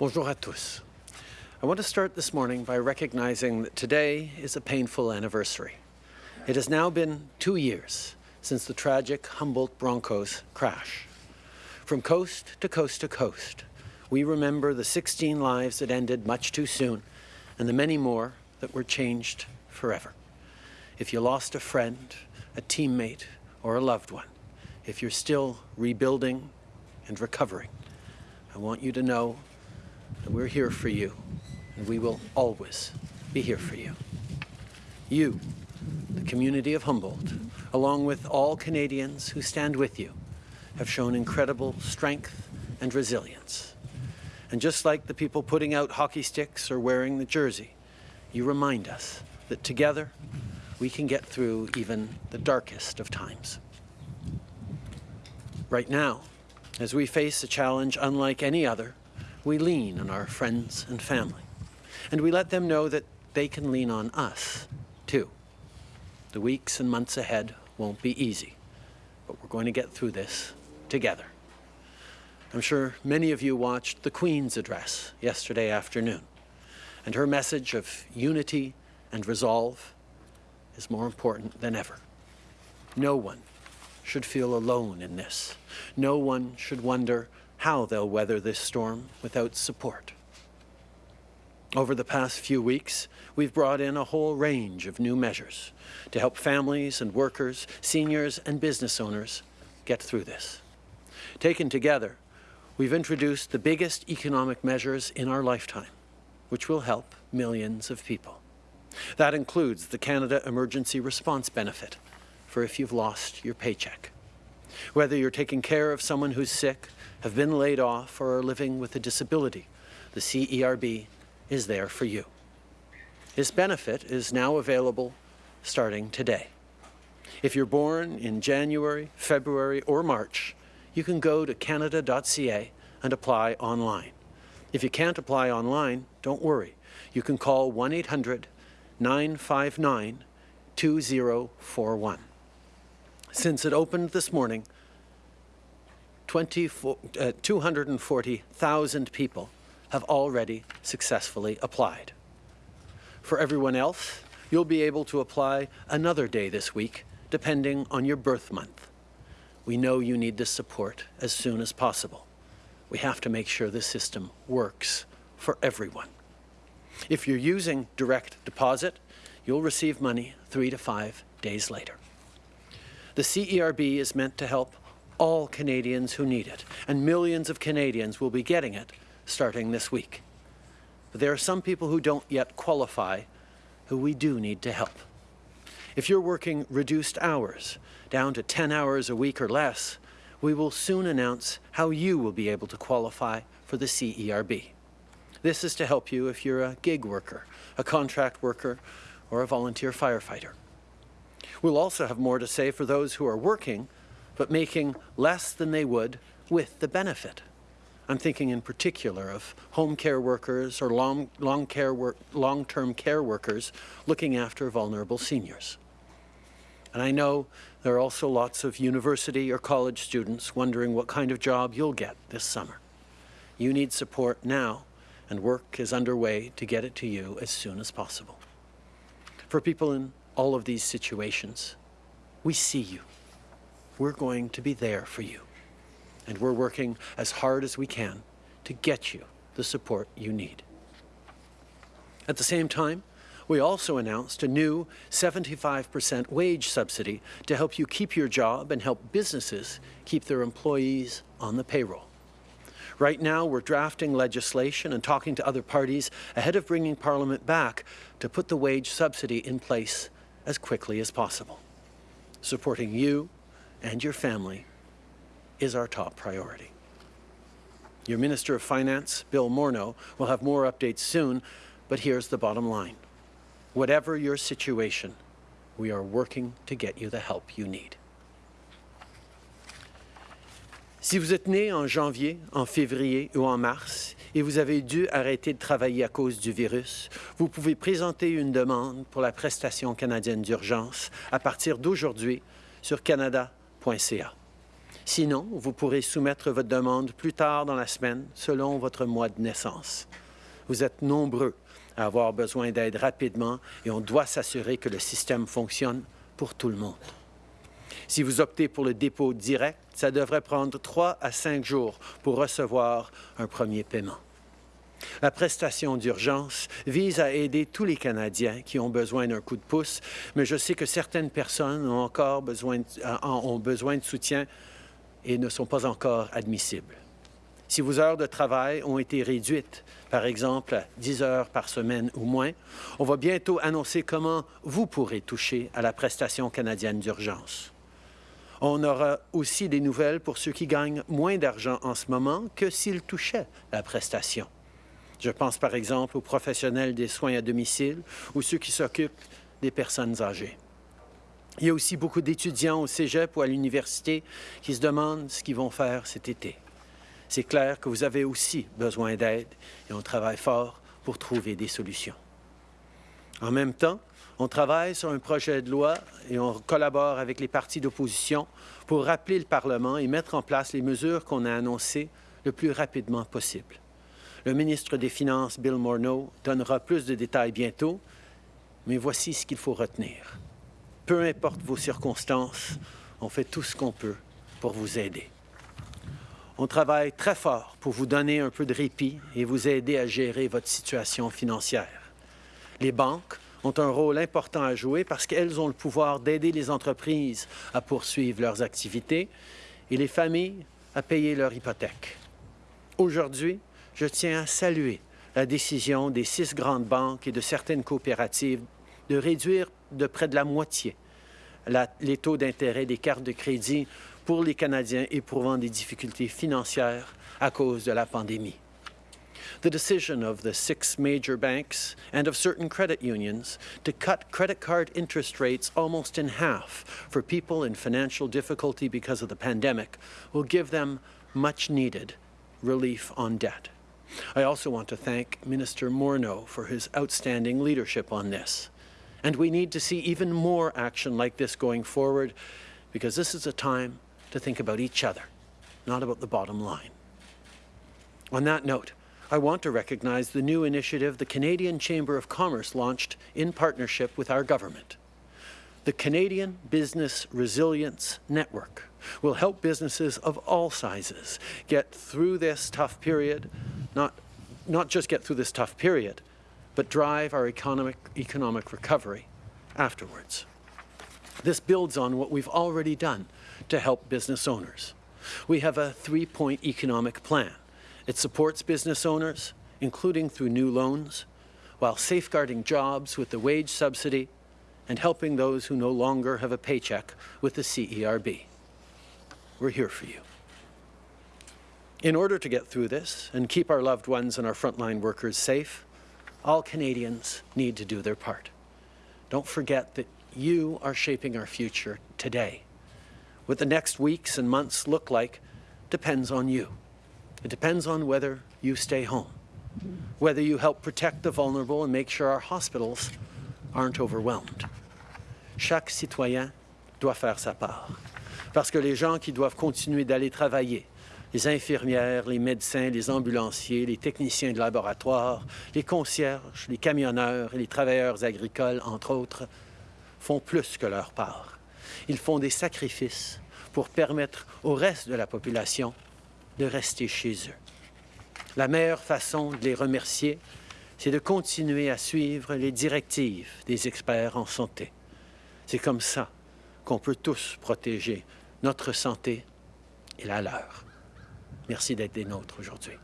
Bonjour à tous. I want to start this morning by recognizing that today is a painful anniversary. It has now been two years since the tragic Humboldt Broncos crash. From coast to coast to coast, we remember the 16 lives that ended much too soon and the many more that were changed forever. If you lost a friend, a teammate, or a loved one, if you're still rebuilding and recovering, I want you to know that we're here for you and we will always be here for you. You, the community of Humboldt, along with all Canadians who stand with you, have shown incredible strength and resilience. And just like the people putting out hockey sticks or wearing the jersey, you remind us that together we can get through even the darkest of times. Right now, as we face a challenge unlike any other, we lean on our friends and family. And we let them know that they can lean on us, too. The weeks and months ahead won't be easy, but we're going to get through this together. I'm sure many of you watched the Queen's address yesterday afternoon, and her message of unity and resolve is more important than ever. No one should feel alone in this. No one should wonder how they'll weather this storm without support. Over the past few weeks, we've brought in a whole range of new measures to help families and workers, seniors and business owners get through this. Taken together, we've introduced the biggest economic measures in our lifetime, which will help millions of people. That includes the Canada Emergency Response Benefit for if you've lost your paycheck. Whether you're taking care of someone who's sick, have been laid off, or are living with a disability, the CERB is there for you. This benefit is now available starting today. If you're born in January, February, or March, you can go to canada.ca and apply online. If you can't apply online, don't worry. You can call 1-800-959-2041. Since it opened this morning, 240,000 uh, people have already successfully applied. For everyone else, you'll be able to apply another day this week, depending on your birth month. We know you need this support as soon as possible. We have to make sure the system works for everyone. If you're using direct deposit, you'll receive money three to five days later. The CERB is meant to help all Canadians who need it, and millions of Canadians will be getting it starting this week. But there are some people who don't yet qualify who we do need to help. If you're working reduced hours, down to 10 hours a week or less, we will soon announce how you will be able to qualify for the CERB. This is to help you if you're a gig worker, a contract worker, or a volunteer firefighter. We'll also have more to say for those who are working, but making less than they would with the benefit. I'm thinking in particular of home care workers or long, long care work, long-term care workers looking after vulnerable seniors. And I know there are also lots of university or college students wondering what kind of job you'll get this summer. You need support now, and work is underway to get it to you as soon as possible. For people in all of these situations, we see you. We're going to be there for you and we're working as hard as we can to get you the support you need. At the same time, we also announced a new 75% wage subsidy to help you keep your job and help businesses keep their employees on the payroll. Right now, we're drafting legislation and talking to other parties ahead of bringing Parliament back to put the wage subsidy in place as quickly as possible. Supporting you and your family is our top priority. Your Minister of Finance, Bill Morneau, will have more updates soon, but here's the bottom line. Whatever your situation, we are working to get you the help you need. Si vous êtes né en janvier, en février ou en mars et vous avez dû arrêter de travailler à cause du virus, vous pouvez présenter une demande pour la prestation canadienne d'urgence à partir d'aujourd'hui sur canada.ca. Sinon, vous pourrez soumettre votre demande plus tard dans la semaine selon votre mois de naissance. Vous êtes nombreux à avoir besoin d'aide rapidement et on doit s'assurer que le système fonctionne pour tout le monde. Si vous optez pour le dépôt direct, ça devrait prendre trois à cinq jours pour recevoir un premier paiement. La prestation d'urgence vise à aider tous les Canadiens qui ont besoin d'un coup de pouce, mais je sais que certaines personnes ont encore besoin de, euh, ont besoin de soutien et ne sont pas encore admissibles. Si vos heures de travail ont été réduites, par exemple à 10 heures par semaine ou moins, on va bientôt annoncer comment vous pourrez toucher à la prestation canadienne d'urgence. On aura aussi des nouvelles pour ceux qui gagnent moins d'argent en ce moment que s'ils touchaient la prestation. Je pense par exemple aux professionnels des soins à domicile ou ceux qui s'occupent des personnes âgées. Il y a aussi beaucoup d'étudiants au cégep ou à l'université qui se demandent ce qu'ils vont faire cet été. C'est clair que vous avez aussi besoin d'aide et on travaille fort pour trouver des solutions. En même temps, on travaille sur un projet de loi et on collabore avec les partis d'opposition pour rappeler le Parlement et mettre en place les mesures qu'on a annoncées le plus rapidement possible. Le ministre des Finances, Bill Morneau, donnera plus de détails bientôt, mais voici ce qu'il faut retenir. Peu importe vos circonstances, on fait tout ce qu'on peut pour vous aider. On travaille très fort pour vous donner un peu de répit et vous aider à gérer votre situation financière. Les banques ont un rôle important à jouer parce qu'elles ont le pouvoir d'aider les entreprises à poursuivre leurs activités et les familles à payer leur hypothèque. Aujourd'hui, je tiens à saluer la décision des six grandes banques et de certaines coopératives de réduire de près de la moitié les taux d'intérêt des cartes de crédit pour les Canadiens éprouvant des difficultés financières à cause de la pandémie. The decision of the six major banks and of certain credit unions to cut credit card interest rates almost in half for people in financial difficulty because of the pandemic will give them much needed relief on debt. I also want to thank Minister Morneau for his outstanding leadership on this. And we need to see even more action like this going forward because this is a time to think about each other, not about the bottom line. On that note, I want to recognize the new initiative the Canadian Chamber of Commerce launched in partnership with our government. The Canadian Business Resilience Network will help businesses of all sizes get through this tough period, not, not just get through this tough period, but drive our economic, economic recovery afterwards. This builds on what we've already done to help business owners. We have a three-point economic plan. It supports business owners, including through new loans, while safeguarding jobs with the wage subsidy and helping those who no longer have a paycheck with the CERB. We're here for you. In order to get through this and keep our loved ones and our frontline workers safe, all Canadians need to do their part. Don't forget that you are shaping our future today. What the next weeks and months look like depends on you. It depends on whether you stay home, whether you help protect the vulnerable and make sure our hospitals aren't overwhelmed. Chaque citoyen doit faire sa part. Parce que les gens qui doivent continuer d'aller travailler, les infirmières, les médecins, les ambulanciers, les techniciens de laboratoire, les concierges, les camionneurs et les travailleurs agricoles, entre autres, font plus que leur part. Ils font des sacrifices pour permettre au reste de la population de rester chez eux. La meilleure façon de les remercier, c'est de continuer à suivre les directives des experts en santé. C'est comme ça qu'on peut tous protéger notre santé et la leur. Merci d'être des nôtres aujourd'hui.